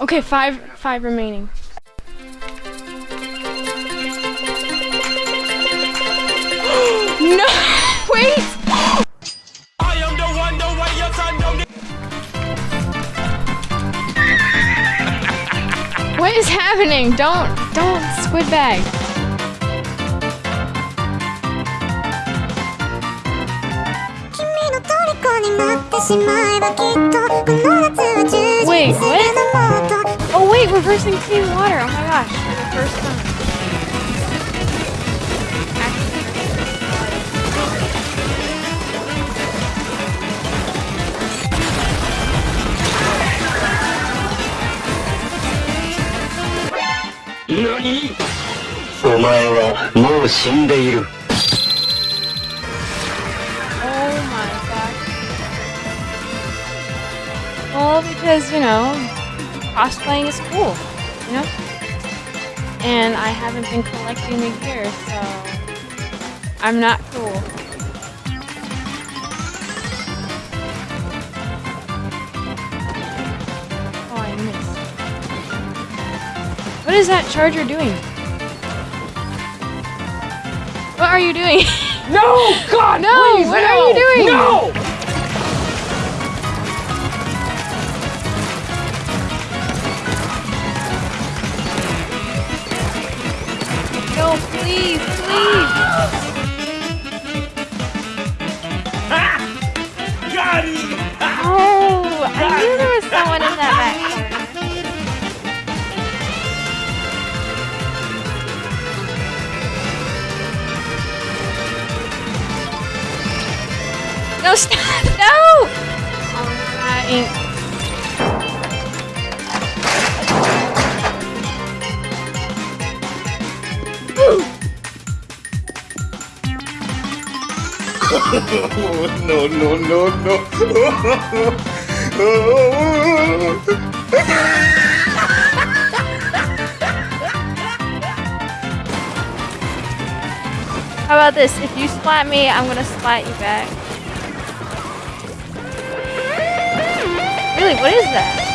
Okay, five five remaining. no! Wait! What is happening? Don't don't squid bag. になってしまえばきっとこの夏は充実 Wait, する what? のもっと Oh wait, reversing clean water. Oh my gosh, for the first time. NANI お前はもう死んでいる Well, because, you know, cosplaying is cool, you know? And I haven't been collecting the gear, so I'm not cool. Oh, I missed. What is that charger doing? What are you doing? No! God, No, please, what no! are you doing? No! Please, please. Got him! Oh, I knew there was someone in that back corner. No, stop! No! Alright. No no no no How about this? If you splat me, I'm gonna splat you back. Really, what is that?